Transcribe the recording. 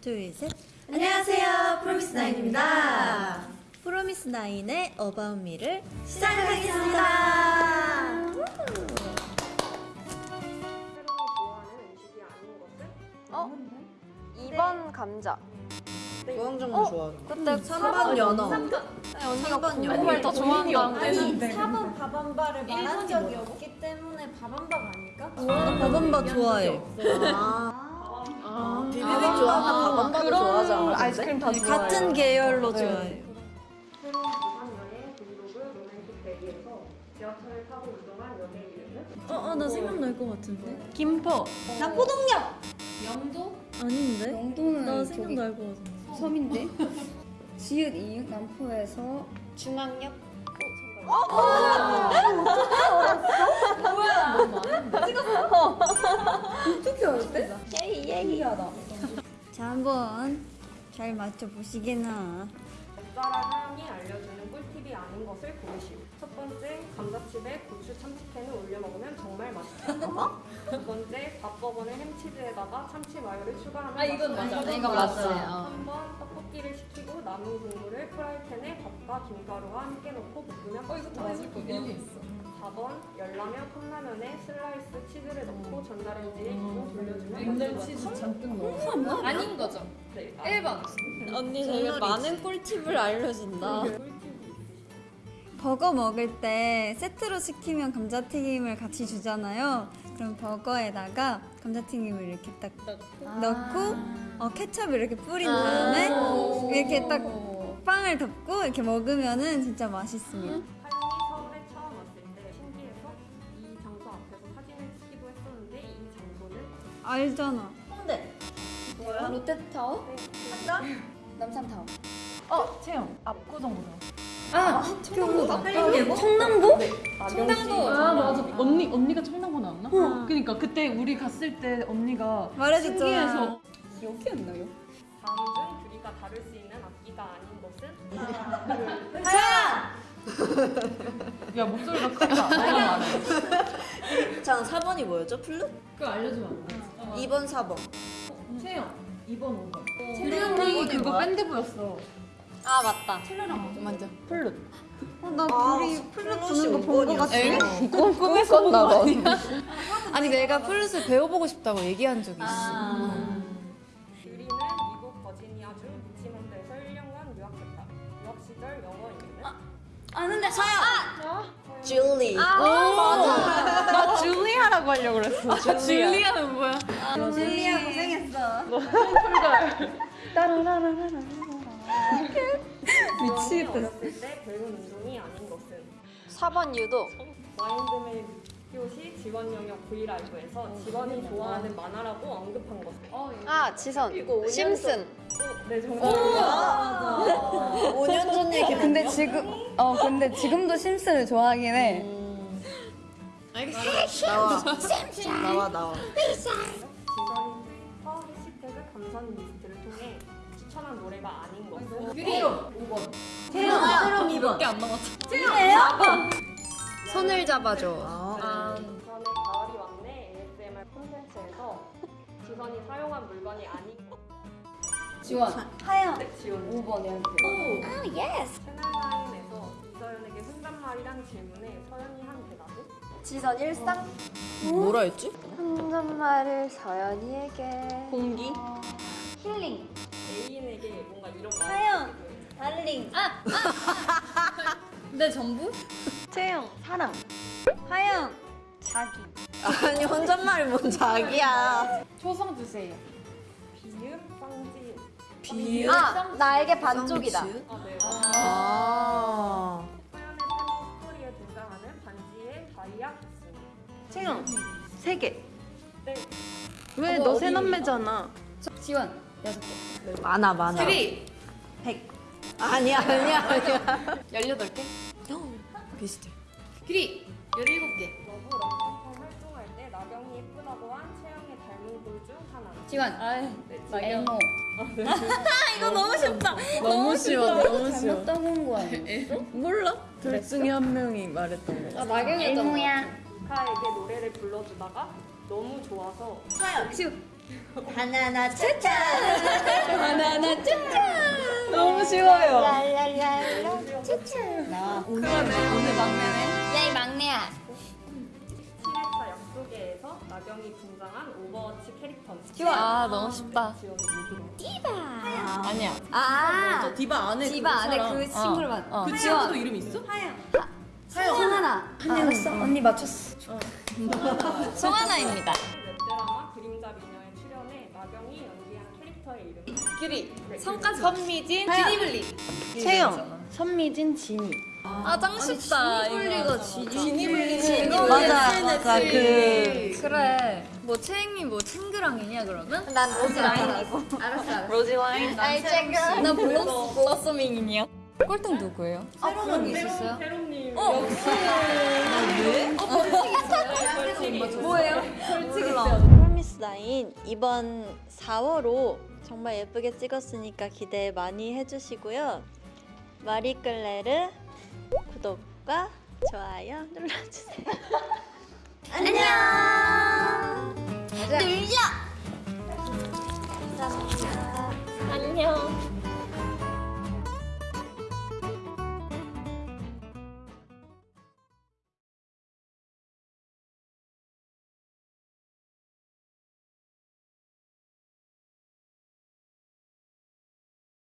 둘, 셋. 안녕하세요, 프로미스나인입니다. 프로미스나인의 어바웃 미를 시작하겠습니다. 어? 2번 감자. 무항정모 좋아하는 그때 3번 연어. 언니가 3번 연어. 그걸 더 좋아한다고. 아니, 4번 밥한바를 말한 적이 없기 때문에 밥한바가 아닐까? 나 밥한바 좋아해. 아, 비비빅 좋아하나 밥한바도 좋아하지 않아? 아이스크림 다 좋아해요. 같은 계열로 좋아해. 새로운 부산 여행 브이로그 로맨틱 데이에서 지하철을 타고 이동한 연애 이름은? 어, 어, 나 생각날 것 같은데. 김포. 나 포동력! 아닌데? 영도는 나 생각날 것 같은데. 섬인데 지읒 이응 남포에서 중앙역? 어떻게 알았대? 예이, 예이하다. 자 한번 잘 맞춰보시게나 맵자라 사람이 알려주는 꿀팁이 아닌 것을 고르시오. 첫 번째, 감자칩에 고추 참치캔을 올려 먹으면 정말 맛있다. 두 번째, 밥버거는 햄치즈에다가 참치 마요를 추가하면 아 이건 맞아. 이건 맞아요. 3번, 떡볶이를 시키고 남은 국물을 프라이팬에 밥과 김가루와 함께 넣고 볶으면 어 이거 다게 있어. 4번, 열라면 컵라면에 슬라이스 치즈를 전자레인지에 2분 돌려주면. 치즈 잔뜩 넣어. 아닌 거죠? 네, 아, 1번. 언니 되게 많은 꿀팁을 알려준다. 버거 먹을 때 세트로 시키면 감자튀김을 같이 주잖아요. 그럼 버거에다가 감자튀김을 이렇게 딱 넣고? 어, 케첩을 이렇게 뿌린 다음에 이렇게 딱 빵을 덮고 이렇게 먹으면 은 진짜 맛있습니다 알잖아 홍대. 롯데타워? 남산타워 어, 채영. 압구정보다. 아 청담보다 한림예고? 청남고? 청담도. 아 맞아 언니 언니가 청담고 나왔나? 그러니까 그때 우리 갔을 때 언니가 말해줬잖아 신기해서 기억이 안 나요? 다음 중 둘이가 다룰 수 있는 악기가 아닌 것은 야 목소리가 크다 자, 4번이 뭐였죠? 플룻? 그거 알려주면 안 돼? 2번, 4번. 채영 2번 5번 첼리 그거 밴드부였어 아, 맞다. 플룻 어, 나 아, 둘이 플룻 부는 거본거 같아. 꿈꿨나 봐. 아니 내가 플룻을 배워보고 싶다고 얘기한 적이 있어. 유리는 미국 버지니아주 리치몬드에서 1년간 유학했다. 유학 시절 영어 이름은 아는데 서영! 줄리. 나 줄리아라고 하려고 그랬어. 줄리아 는 뭐야? 줄리아 고생했어 미치겠다. 어렸을 때 배운 운동이 아닌 것은 4번 유도. 마인드맵 교시 지원 영역 V LIVE에서 지원이 좋아하는 만화라고 언급한 것은 아, 지선. 심슨. 네 정답입니다. 5년 전 얘기. 근데 지금 어 근데 지금도 심슨을 좋아하긴 해. 나와. 나와, 나와. 지선이 트위터 해시태그 감성 리스트를 통해 추천한 노래가 아닌 것은 세영 2번. 몇개 안 남았어 손을 잡아줘. 아, 지선의 가을이 왔네 ASMR 콘텐츠에서 지선이 사용한 물건이 아닌 것 지원. 하영. 네, 지원 5번이야. 채널9에서 이서연에게 혼잣말이란 질문에 서연이 한 대답 은? 지선 일상. 뭐라 했지? 혼잣말을 서연이에게. 공기? 힐링. 애인에게 뭔가 이런 말 하영! 달링. 내 전부? 채영 사랑. 하영. 자기. 아니, 혼잣말이 뭔 자기야. 초성 주세요 비읍 쌍지읒 비읍. 아, 나에게 반쪽이다. 아, 네. 아. 채영 세 개. 네. 왜너 새남매잖아. 지원. 여섯 개. 많아, 많아. 그리 아니야, 아니야, 아니야. 18개. 비슷해. 그리 17개. LOVE RUMPUMPUM 활동할 때 나경이 예쁘다고 한 채영의 닮은 꼴중 하나. 지원. 네, 엘모. 이거 너무 쉽다. 너무 쉬워 너무 잘못다고 한거 아니야? 몰라. 둘 중에 한 명이 말했던 거 아 나경이었잖아. 엘모야. 카에게 노래를 불러주다가 너무 좋아서 하나, 나 차차! 쉬워요. 야이 막내야. 7회차 약속에서 나경이 등장한 Overwatch 캐릭터입니다. 아 너무 쉽다. 지원이 누구로? 아니야. 아 D.Va 안에 D.Va 안에 그 친구를 봤. 어. 그 친구도 이름 있어? 송하나. 알았어. 언니 맞췄어. 송하나입니다. 웹드라마 그림자 미녀에 출연해 나경이 연기한 캐릭터의 이름은 규리. 성까지. 선미진. 지니블리. 채영, 선미진, 진이. 아짱 쉽다. 지니블리가 지니. 맞아, 맞아. 그 그래. 뭐 채영이 뭐 챙그랑이냐 그러면? 난 로즈랑이고. 알았어 알았어. 로지와인. 아이 챙그. 나 블러스 블러서밍이니요. 꼴등 누구예요? 새로운 게 있었어요? 세롬님 뭐예요? 프로미스 나인 이번 4월호 정말 예쁘게 찍었으니까 기대 많이 해주시고요. 마리끌레르 구독과 좋아요 눌러주세요.